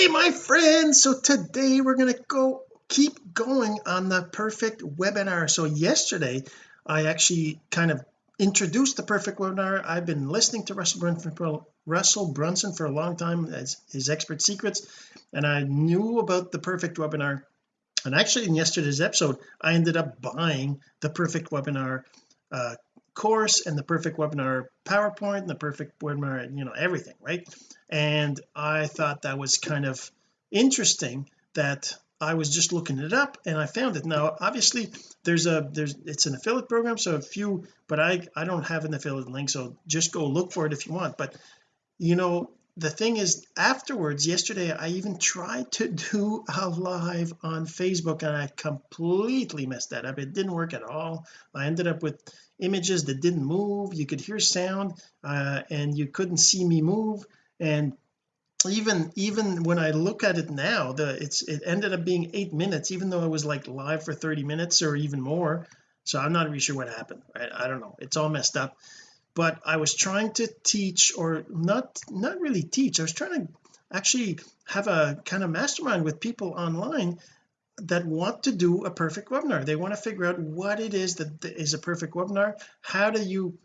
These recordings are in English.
hey my friends. So today we're going to go keep going on the perfect webinar. So yesterday I actually kind of introduced the perfect webinar. I've been listening to Russell Brunson for, Russell Brunson for a long time as his expert secrets and I knew about the perfect webinar. And actually in yesterday's episode I ended up buying the perfect webinar uh, course and the perfect webinar PowerPoint and the perfect webinar you know everything right? And I thought that was kind of interesting that I was just looking it up and I found it. Now obviously there's a there's it's an affiliate program so if you but I I don't have an affiliate link so just go look for it if you want. But you know the thing is afterwards yesterday I even tried to do a live on Facebook and I completely messed that up. It didn't work at all. I ended up with images that didn't move. You could hear sound uh, and you couldn't see me move. And even even when I look at it now the it's it ended up being eight minutes even though I was like live for 30 minutes or even more. So I'm not really sure what happened. I don't know. It's all messed up but I was trying to teach or not not really teach I was trying to actually have a kind of mastermind with people online that want to do a perfect webinar. They want to figure out what it is that is a perfect webinar how do you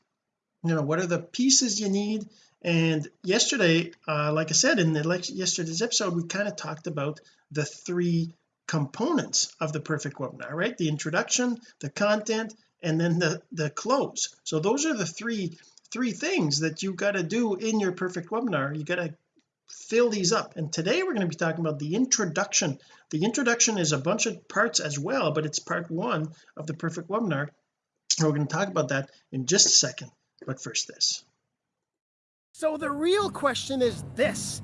you know what are the pieces you need? And yesterday uh, like I said in the yesterday's episode we kind of talked about the three components of the perfect webinar right? The introduction the content and then the the close so those are the three three things that you got to do in your perfect webinar. You got to fill these up. And today we're going to be talking about the introduction. The introduction is a bunch of parts as well but it's part one of the perfect webinar. We're going to talk about that in just a second. But first this. So the real question is this.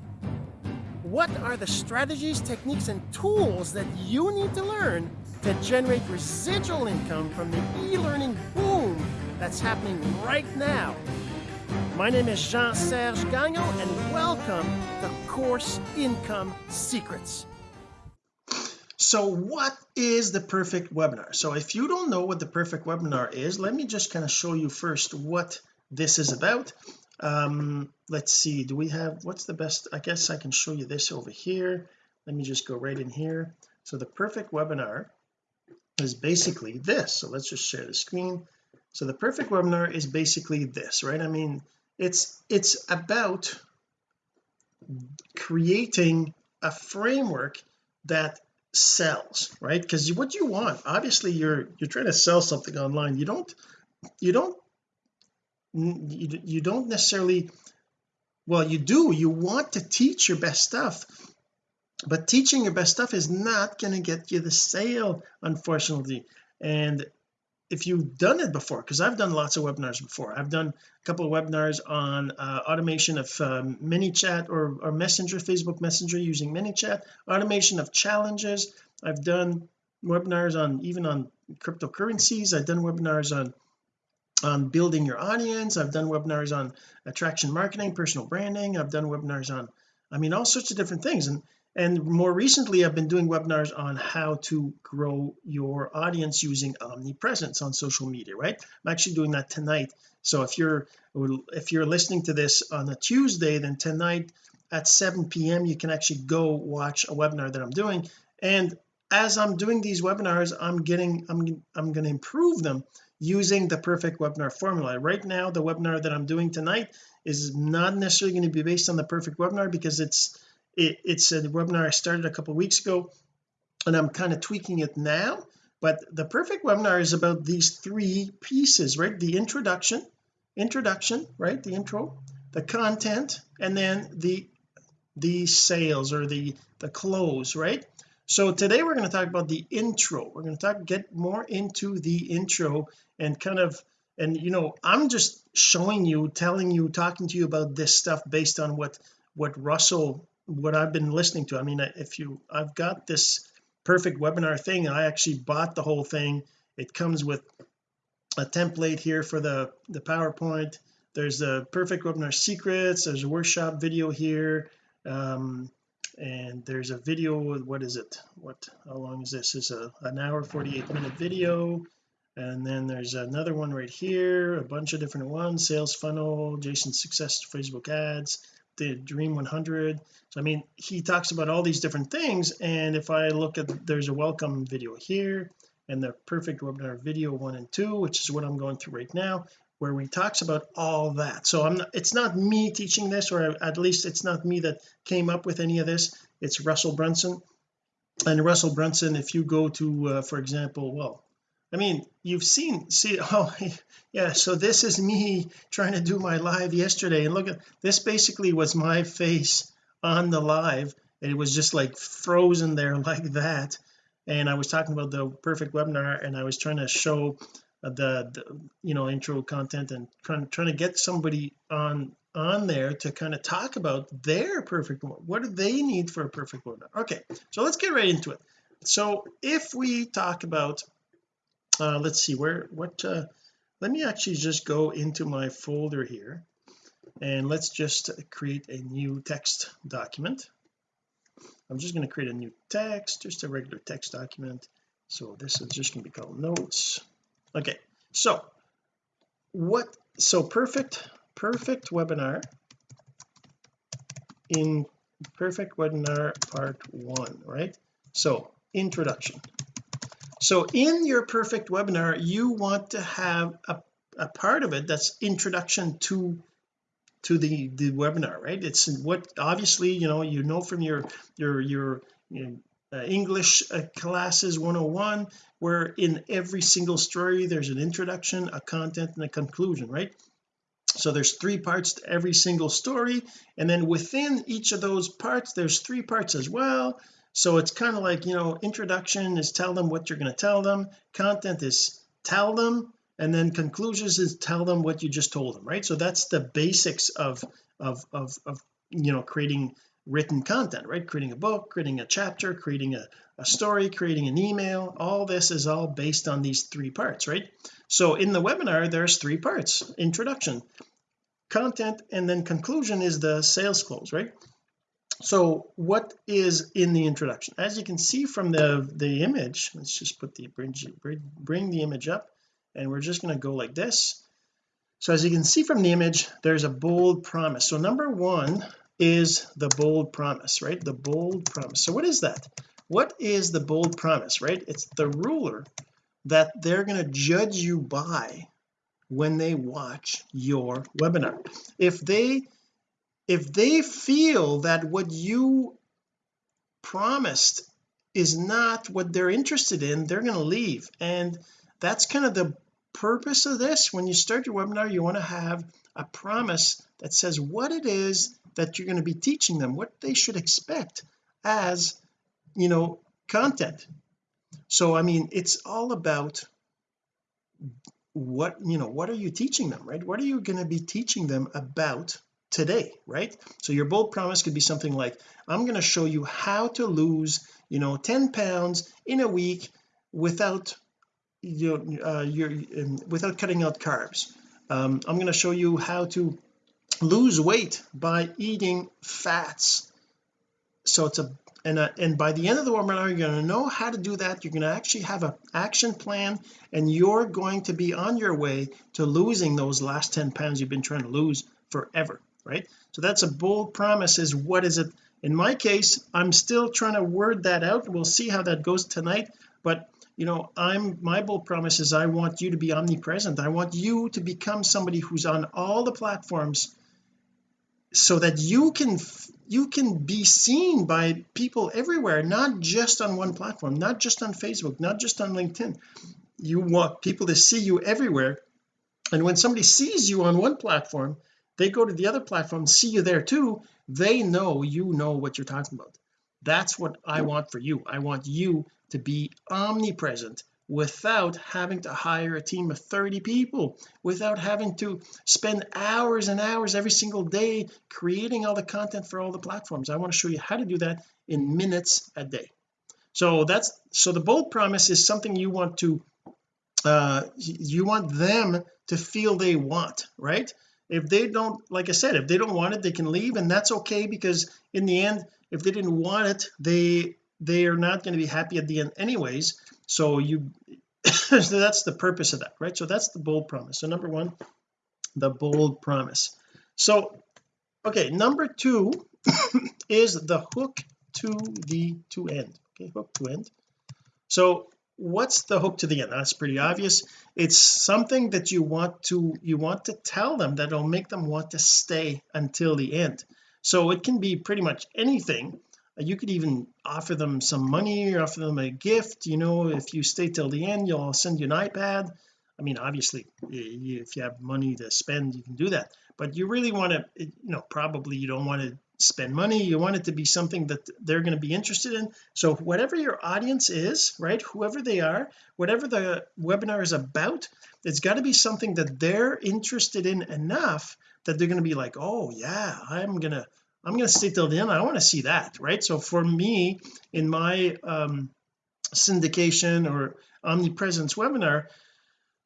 What are the strategies, techniques, and tools that you need to learn to generate residual income from the e-learning boom that's happening right now? My name is Jean-Serge Gagnon, and welcome to Course Income Secrets. So what is the perfect webinar? So if you don't know what the perfect webinar is, let me just kind of show you first what this is about um let's see do we have what's the best I guess I can show you this over here let me just go right in here so the perfect webinar is basically this. So let's just share the screen. So the perfect webinar is basically this right? I mean it's it's about creating a framework that sells right? Because what you want obviously you're you're trying to sell something online. You don't you don't you, you don't necessarily well you do. You want to teach your best stuff but teaching your best stuff is not going to get you the sale unfortunately. And if you've done it before because I've done lots of webinars before. I've done a couple of webinars on uh, automation of um, ManyChat or, or messenger Facebook messenger using ManyChat automation of challenges. I've done webinars on even on cryptocurrencies. I've done webinars on on building your audience. I've done webinars on attraction marketing personal branding. I've done webinars on I mean all sorts of different things. And and more recently I've been doing webinars on how to grow your audience using omnipresence on social media right? I'm actually doing that tonight. So if you're if you're listening to this on a Tuesday then tonight at 7 p.m you can actually go watch a webinar that I'm doing. And as I'm doing these webinars I'm getting I'm I'm going to improve them using the perfect webinar formula. Right now the webinar that I'm doing tonight is not necessarily going to be based on the perfect webinar because it's it, it's a webinar I started a couple weeks ago and I'm kind of tweaking it now but the perfect webinar is about these three pieces right? The introduction introduction right? The intro the content and then the the sales or the the close right? So today we're going to talk about the intro. We're going to talk get more into the intro and kind of and you know I'm just showing you telling you talking to you about this stuff based on what what Russell what I've been listening to. I mean if you I've got this perfect webinar thing I actually bought the whole thing. It comes with a template here for the the PowerPoint. There's the perfect webinar secrets. There's a workshop video here. Um and there's a video what is it? What how long is this? Is a an hour 48 minute video. And then there's another one right here a bunch of different ones. Sales funnel Jason success Facebook ads the dream 100 so I mean he talks about all these different things and if I look at there's a welcome video here and the perfect webinar video one and two which is what I'm going through right now where he talks about all that. So I'm not it's not me teaching this or at least it's not me that came up with any of this. It's Russell Brunson. And Russell Brunson if you go to uh, for example well I mean you've seen see oh yeah so this is me trying to do my live yesterday and look at this basically was my face on the live it was just like frozen there like that and I was talking about the perfect webinar and I was trying to show uh, the, the you know intro content and trying, trying to get somebody on on there to kind of talk about their perfect what do they need for a perfect webinar? Okay so let's get right into it. So if we talk about uh let's see where what uh let me actually just go into my folder here and let's just create a new text document. I'm just going to create a new text just a regular text document. So this is just going to be called notes. Okay so what so perfect perfect webinar in perfect webinar part one right? So introduction so in your perfect webinar you want to have a, a part of it that's introduction to to the the webinar right? It's what obviously you know you know from your your your you know, uh, English uh, classes 101 where in every single story there's an introduction a content and a conclusion right? So there's three parts to every single story and then within each of those parts there's three parts as well so it's kind of like you know introduction is tell them what you're going to tell them content is tell them and then conclusions is tell them what you just told them right? So that's the basics of of of, of you know creating written content right? Creating a book creating a chapter creating a, a story creating an email. All this is all based on these three parts right? So in the webinar there's three parts. Introduction content and then conclusion is the sales close right so what is in the introduction? As you can see from the the image let's just put the bring, bring the image up and we're just going to go like this. So as you can see from the image there's a bold promise. So number one is the bold promise right? The bold promise. So what is that? What is the bold promise right? It's the ruler that they're going to judge you by when they watch your webinar. If they if they feel that what you promised is not what they're interested in they're going to leave. And that's kind of the purpose of this. When you start your webinar you want to have a promise that says what it is that you're going to be teaching them what they should expect as you know content. So I mean it's all about what you know what are you teaching them right? What are you going to be teaching them about today right? So your bold promise could be something like I'm going to show you how to lose you know 10 pounds in a week without you know, uh, you're um, without cutting out carbs. Um, I'm going to show you how to lose weight by eating fats. So it's a and, uh, and by the end of the webinar you're going to know how to do that. You're going to actually have an action plan and you're going to be on your way to losing those last 10 pounds you've been trying to lose forever right? So that's a bold promise is what is it? In my case I'm still trying to word that out. We'll see how that goes tonight. But you know I'm my bold promise is I want you to be omnipresent. I want you to become somebody who's on all the platforms so that you can you can be seen by people everywhere not just on one platform not just on Facebook not just on LinkedIn. You want people to see you everywhere. And when somebody sees you on one platform they go to the other platform see you there too. They know you know what you're talking about. That's what I want for you. I want you to be omnipresent without having to hire a team of 30 people without having to spend hours and hours every single day creating all the content for all the platforms. I want to show you how to do that in minutes a day. So that's so the bold promise is something you want to uh you want them to feel they want right if they don't like I said if they don't want it they can leave and that's okay because in the end if they didn't want it they they are not going to be happy at the end anyways. So you so that's the purpose of that right? So that's the bold promise. So number one the bold promise. So okay number two is the hook to the to end okay? Hook to end. So what's the hook to the end? That's pretty obvious. It's something that you want to you want to tell them that'll make them want to stay until the end. So it can be pretty much anything. You could even offer them some money or offer them a gift you know if you stay till the end you'll send you an iPad. I mean obviously if you have money to spend you can do that. But you really want to you know probably you don't want to spend money you want it to be something that they're going to be interested in. So whatever your audience is right whoever they are whatever the webinar is about it's got to be something that they're interested in enough that they're going to be like oh yeah I'm gonna I'm gonna stay till the end. I want to see that right? So for me in my um syndication or omnipresence webinar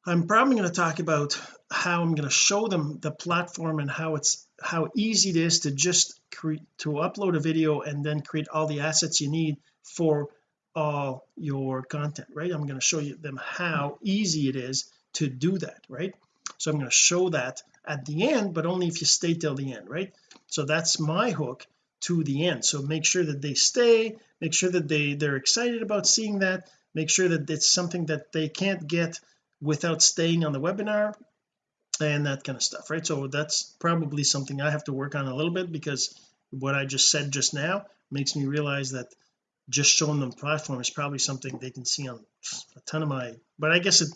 I'm probably going to talk about how I'm going to show them the platform and how it's how easy it is to just create to upload a video and then create all the assets you need for all your content right? I'm going to show you them how easy it is to do that right? So I'm going to show that at the end but only if you stay till the end right? So that's my hook to the end. So make sure that they stay make sure that they they're excited about seeing that make sure that it's something that they can't get without staying on the webinar and that kind of stuff right? So that's probably something I have to work on a little bit because what I just said just now makes me realize that just showing them platform is probably something they can see on a ton of my but I guess it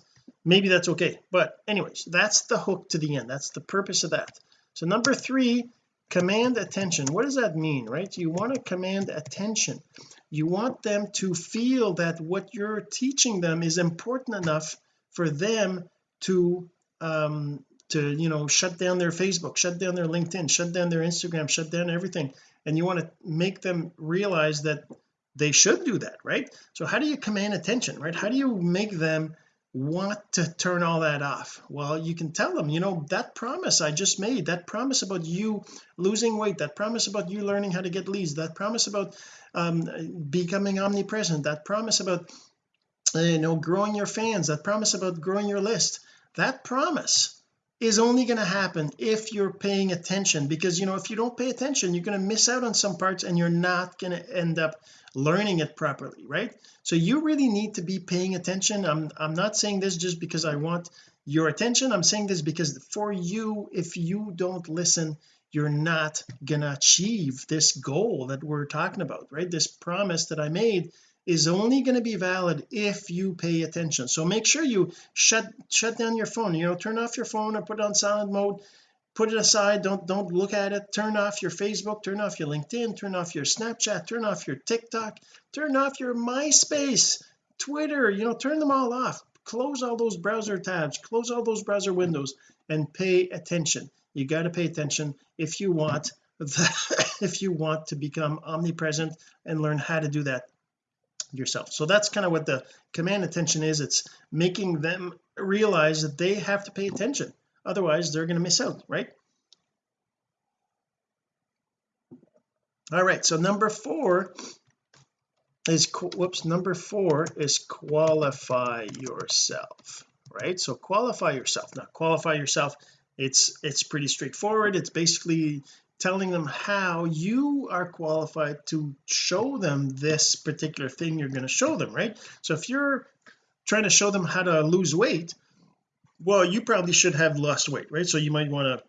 maybe that's okay. But anyways that's the hook to the end. That's the purpose of that. So number three command attention. What does that mean right? You want to command attention. You want them to feel that what you're teaching them is important enough for them to um to you know shut down their Facebook shut down their LinkedIn shut down their Instagram shut down everything. And you want to make them realize that they should do that right? So how do you command attention right? How do you make them want to turn all that off? Well you can tell them you know that promise I just made that promise about you losing weight that promise about you learning how to get leads that promise about um, becoming omnipresent that promise about you know growing your fans that promise about growing your list that promise is only going to happen if you're paying attention because you know if you don't pay attention you're going to miss out on some parts and you're not going to end up learning it properly right? So you really need to be paying attention. I'm I'm not saying this just because I want your attention. I'm saying this because for you if you don't listen you're not gonna achieve this goal that we're talking about right? This promise that I made is only going to be valid if you pay attention. So make sure you shut shut down your phone you know turn off your phone or put it on silent mode. Put it aside don't don't look at it. Turn off your Facebook turn off your LinkedIn turn off your Snapchat turn off your TikTok turn off your MySpace Twitter you know turn them all off. Close all those browser tabs close all those browser windows and pay attention. You got to pay attention if you want the, if you want to become omnipresent and learn how to do that yourself. So that's kind of what the command attention is. It's making them realize that they have to pay attention. Otherwise they're going to miss out right? All right so number four is whoops number four is qualify yourself right? So qualify yourself. Now qualify yourself it's it's pretty straightforward. It's basically telling them how you are qualified to show them this particular thing you're going to show them right? So if you're trying to show them how to lose weight well you probably should have lost weight right? So you might want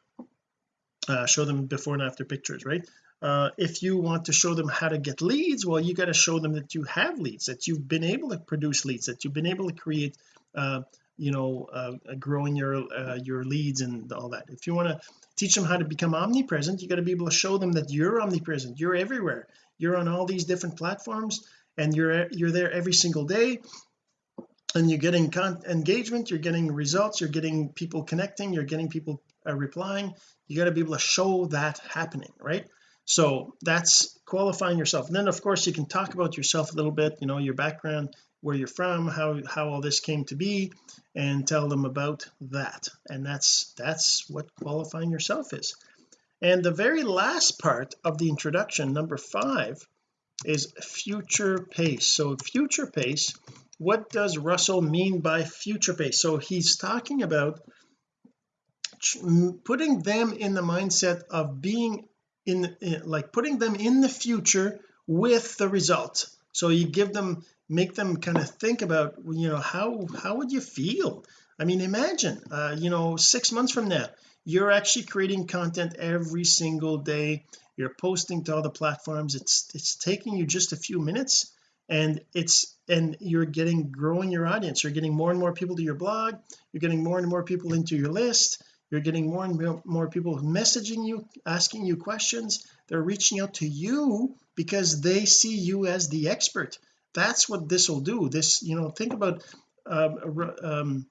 to uh, show them before and after pictures right? Uh, if you want to show them how to get leads well you got to show them that you have leads that you've been able to produce leads that you've been able to create uh, you know uh, growing your uh, your leads and all that. If you want to teach them how to become omnipresent you got to be able to show them that you're omnipresent you're everywhere. You're on all these different platforms and you're you're there every single day and you're getting engagement you're getting results you're getting people connecting you're getting people uh, replying. You got to be able to show that happening right? So that's qualifying yourself. And then of course you can talk about yourself a little bit you know your background where you're from how how all this came to be and tell them about that. And that's that's what qualifying yourself is. And the very last part of the introduction number five is future pace. So future pace what does Russell mean by future pace? So he's talking about putting them in the mindset of being in, in like putting them in the future with the result. So you give them make them kind of think about you know how how would you feel? I mean imagine uh, you know six months from now you're actually creating content every single day. You're posting to all the platforms. It's it's taking you just a few minutes and it's and you're getting growing your audience. You're getting more and more people to your blog. You're getting more and more people into your list. You're getting more and more people messaging you asking you questions. They're reaching out to you because they see you as the expert that's what this will do. This you know think about um, um,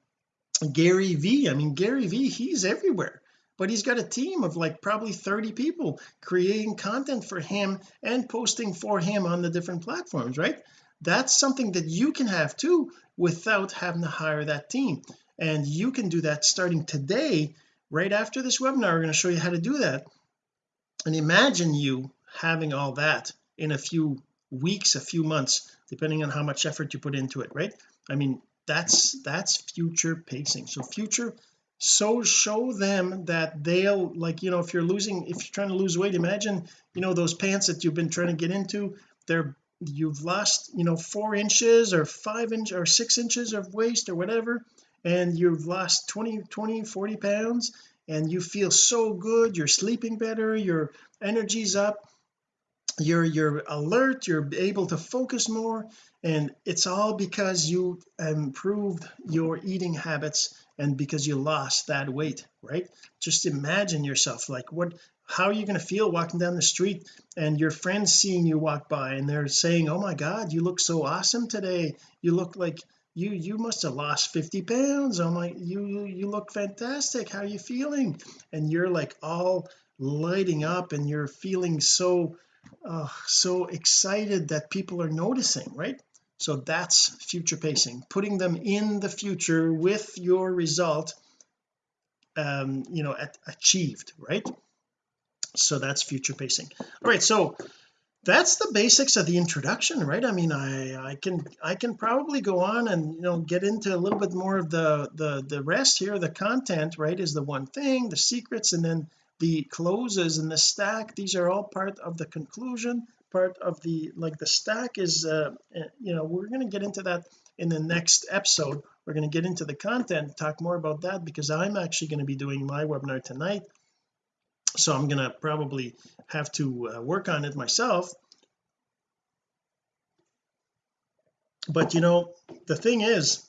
Gary V. I mean Gary V he's everywhere but he's got a team of like probably 30 people creating content for him and posting for him on the different platforms right? That's something that you can have too without having to hire that team. And you can do that starting today right after this webinar we're going to show you how to do that. And imagine you having all that in a few weeks a few months depending on how much effort you put into it right? I mean that's that's future pacing. So future so show them that they'll like you know if you're losing if you're trying to lose weight imagine you know those pants that you've been trying to get into they're you've lost you know four inches or five inch or six inches of waist or whatever and you've lost 20 20 40 pounds and you feel so good you're sleeping better your energy's up you're you're alert you're able to focus more and it's all because you improved your eating habits and because you lost that weight right? Just imagine yourself like what how are you going to feel walking down the street and your friends seeing you walk by and they're saying oh my god you look so awesome today. You look like you you must have lost 50 pounds. Oh my you you look fantastic. How are you feeling? And you're like all lighting up and you're feeling so so excited that people are noticing right? So that's future pacing putting them in the future with your result um you know at, achieved right? So that's future pacing. All right so that's the basics of the introduction right? I mean I I can I can probably go on and you know get into a little bit more of the the the rest here. The content right is the one thing the secrets and then the closes and the stack these are all part of the conclusion part of the like the stack is uh eh, you know we're going to get into that in the next episode. We're going to get into the content talk more about that because I'm actually going to be doing my webinar tonight. So I'm going to probably have to uh, work on it myself. But you know the thing is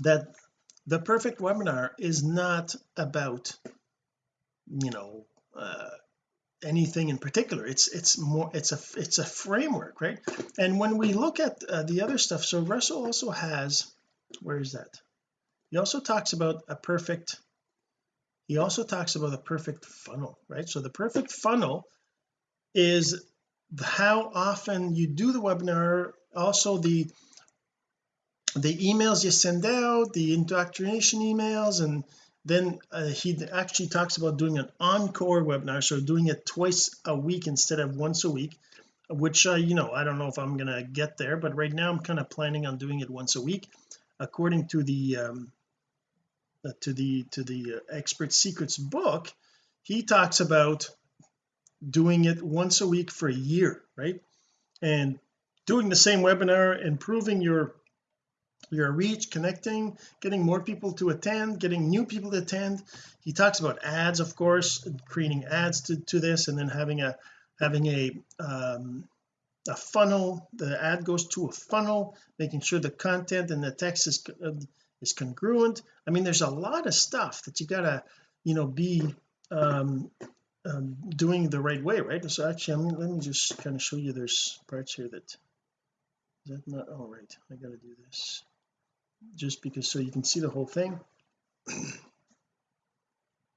that the perfect webinar is not about you know uh, anything in particular. It's it's more it's a it's a framework right? And when we look at uh, the other stuff so Russell also has where is that? He also talks about a perfect he also talks about a perfect funnel right? So the perfect funnel is how often you do the webinar also the the emails you send out the indoctrination emails and then uh, he actually talks about doing an encore webinar so doing it twice a week instead of once a week which uh, you know I don't know if I'm gonna get there but right now I'm kind of planning on doing it once a week according to the um uh, to the to the uh, expert secrets book. He talks about doing it once a week for a year right? And doing the same webinar improving your your reach connecting getting more people to attend getting new people to attend. He talks about ads of course creating ads to, to this and then having a having a um, a funnel. The ad goes to a funnel making sure the content and the text is uh, is congruent. I mean there's a lot of stuff that you gotta you know be um, um, doing the right way right? So actually I'm, let me just kind of show you there's parts here that is that not all oh, right I gotta do this just because so you can see the whole thing.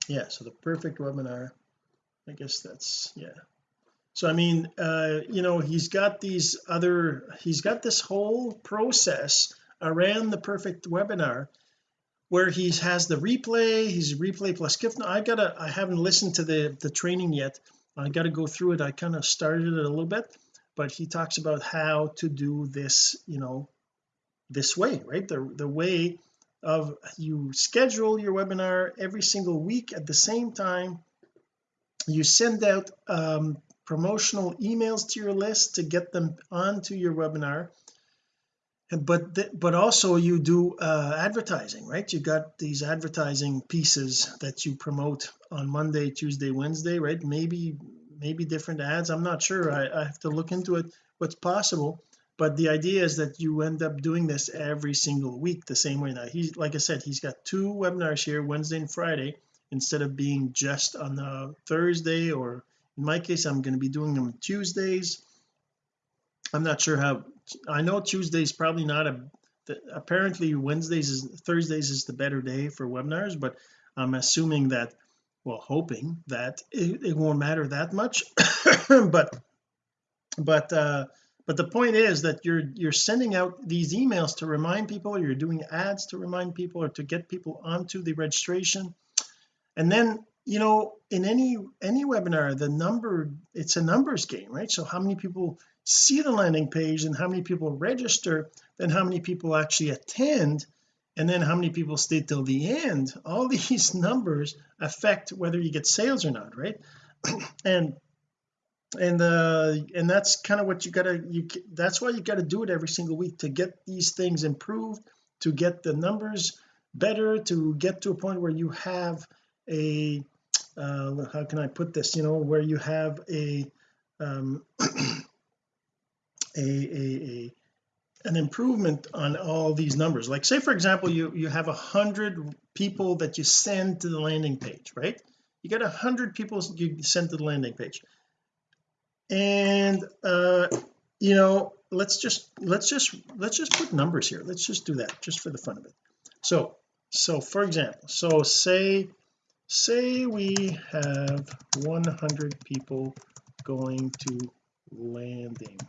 Yeah so the perfect webinar. I guess that's yeah. So I mean uh you know he's got these other he's got this whole process around the perfect webinar where he has the replay he's replay plus gift. Now I gotta I haven't listened to the the training yet. I got to go through it. I kind of started it a little bit but he talks about how to do this you know this way right? The the way of you schedule your webinar every single week at the same time. You send out um, promotional emails to your list to get them onto your webinar. But but also you do uh, advertising right? You got these advertising pieces that you promote on Monday Tuesday Wednesday right? Maybe maybe different ads. I'm not sure. I, I have to look into it. What's possible but the idea is that you end up doing this every single week the same way. Now he's like I said he's got two webinars here Wednesday and Friday instead of being just on the Thursday or in my case I'm going to be doing them Tuesdays. I'm not sure how I know Tuesdays probably not a apparently Wednesdays is Thursdays is the better day for webinars but I'm assuming that well hoping that it, it won't matter that much. But but uh but the point is that you're you're sending out these emails to remind people you're doing ads to remind people or to get people onto the registration. And then you know in any any webinar the number it's a numbers game right? So how many people see the landing page and how many people register then how many people actually attend and then how many people stay till the end. All these numbers affect whether you get sales or not right? And and uh and that's kind of what you gotta you that's why you got to do it every single week to get these things improved to get the numbers better to get to a point where you have a uh how can I put this? You know where you have a um a, a, a an improvement on all these numbers. Like say for example you you have a hundred people that you send to the landing page right? You got a hundred people you send to the landing page and uh you know let's just let's just let's just put numbers here. Let's just do that just for the fun of it. So so for example so say say we have 100 people going to landing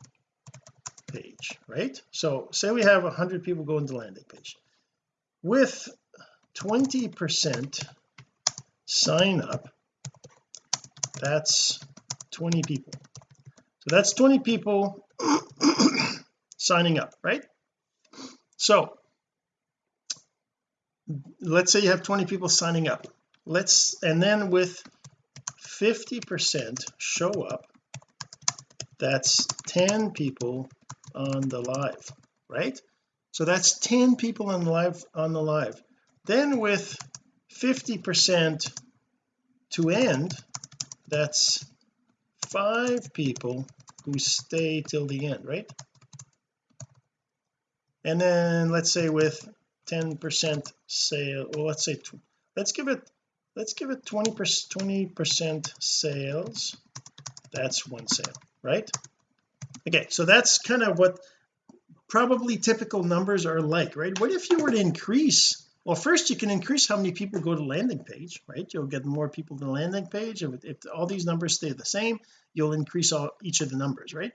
page right? So say we have 100 people going to landing page. With 20 percent sign up that's 20 people so that's 20 people signing up right? So let's say you have 20 people signing up. Let's and then with 50 percent show up that's 10 people on the live right? So that's 10 people on the live on the live. Then with 50 percent to end that's five people who stay till the end right? And then let's say with 10 percent sale well let's say let's give it let's give it 20 percent 20 percent sales. That's one sale right? Okay so that's kind of what probably typical numbers are like right? What if you were to increase well first you can increase how many people go to landing page right? You'll get more people to the landing page. If, if all these numbers stay the same you'll increase all each of the numbers right?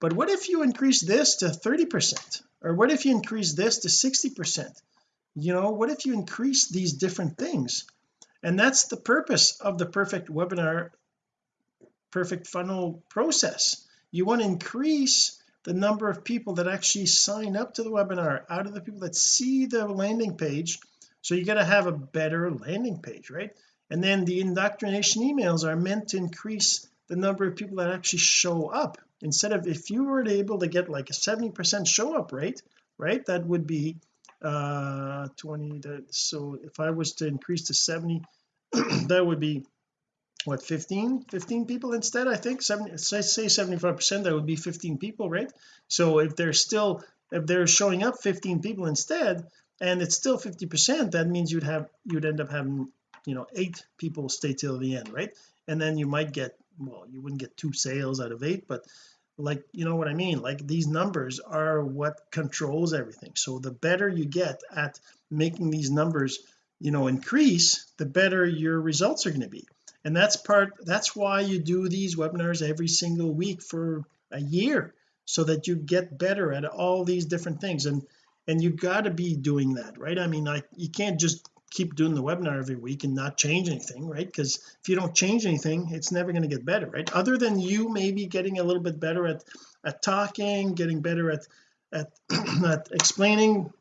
But what if you increase this to 30 percent? Or what if you increase this to 60 percent? You know what if you increase these different things? And that's the purpose of the perfect webinar perfect funnel process. You want to increase the number of people that actually sign up to the webinar out of the people that see the landing page. So you got to have a better landing page right? And then the indoctrination emails are meant to increase the number of people that actually show up. Instead of if you were able to get like a 70 percent show up rate right that would be uh 20 that so if I was to increase to 70 that would be what 15 15 people instead I think? 70 say, say 75 percent that would be 15 people right? So if they're still if they're showing up 15 people instead and it's still 50 percent that means you'd have you'd end up having you know eight people stay till the end right? And then you might get well you wouldn't get two sales out of eight but like you know what I mean? Like these numbers are what controls everything. So the better you get at making these numbers you know increase the better your results are going to be and that's part that's why you do these webinars every single week for a year so that you get better at all these different things. And and you got to be doing that right? I mean like you can't just keep doing the webinar every week and not change anything right? Because if you don't change anything it's never going to get better right? Other than you maybe getting a little bit better at at talking getting better at at, at explaining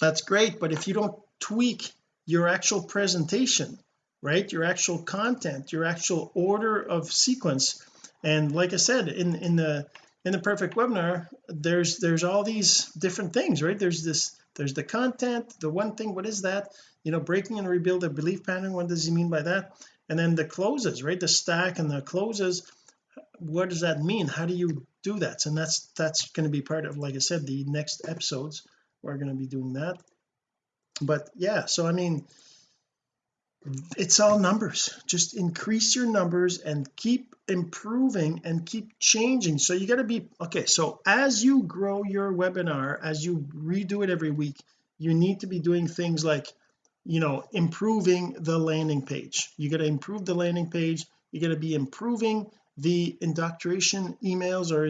that's great. But if you don't tweak your actual presentation right? Your actual content your actual order of sequence. And like I said in in the in the perfect webinar there's there's all these different things right? There's this there's the content the one thing what is that? You know breaking and rebuild a belief pattern what does he mean by that? And then the closes right? The stack and the closes what does that mean? How do you do that? And that's that's going to be part of like I said the next episodes we're going to be doing that. But yeah so I mean it's all numbers. Just increase your numbers and keep improving and keep changing. So you got to be okay so as you grow your webinar as you redo it every week you need to be doing things like you know improving the landing page. You got to improve the landing page. You got to be improving the indoctrination emails or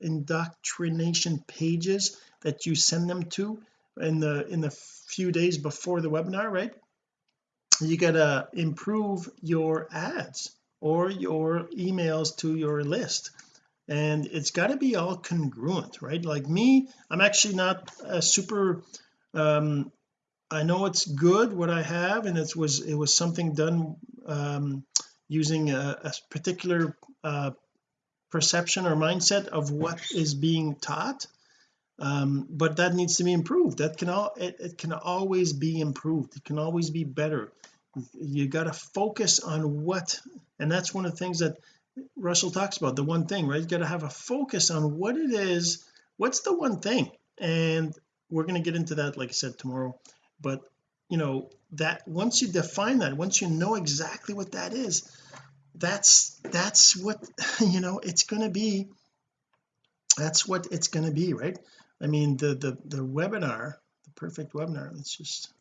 indoctrination pages that you send them to in the in the few days before the webinar right you got to improve your ads or your emails to your list. And it's got to be all congruent right? Like me I'm actually not a super um I know it's good what I have and it was it was something done um using a, a particular uh perception or mindset of what is being taught um but that needs to be improved. That can all it, it can always be improved. It can always be better. You got to focus on what and that's one of the things that Russell talks about the one thing right? You got to have a focus on what it is what's the one thing? And we're going to get into that like I said tomorrow. But you know that once you define that once you know exactly what that is that's that's what you know it's going to be that's what it's going to be right I mean the the the webinar the perfect webinar let's just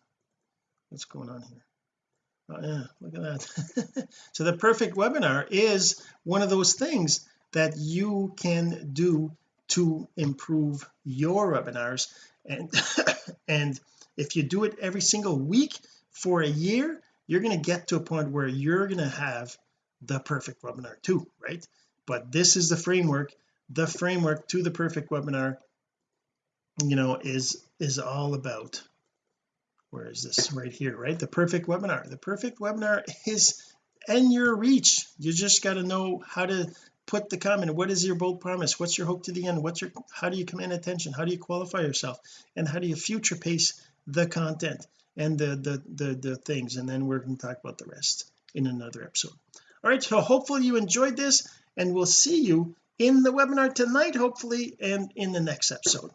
what's going on here? Oh yeah look at that. So the perfect webinar is one of those things that you can do to improve your webinars. And and if you do it every single week for a year you're going to get to a point where you're going to have the perfect webinar too right? But this is the framework the framework to the perfect webinar you know is is all about where is this? Right here right? The perfect webinar. The perfect webinar is in your reach. You just got to know how to put the comment. What is your bold promise? What's your hope to the end? What's your how do you command attention? How do you qualify yourself? And how do you future pace the content and the the the, the things? And then we're going to talk about the rest in another episode. All right so hopefully you enjoyed this and we'll see you in the webinar tonight hopefully and in the next episode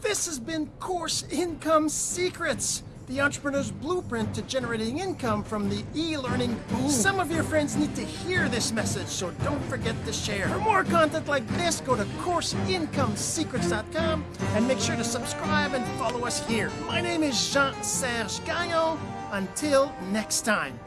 this has been Course Income Secrets, the entrepreneur's blueprint to generating income from the e-learning boom. Some of your friends need to hear this message, so don't forget to share. For more content like this, go to CourseIncomeSecrets.com and make sure to subscribe and follow us here. My name is Jean-Serge Gagnon. Until next time.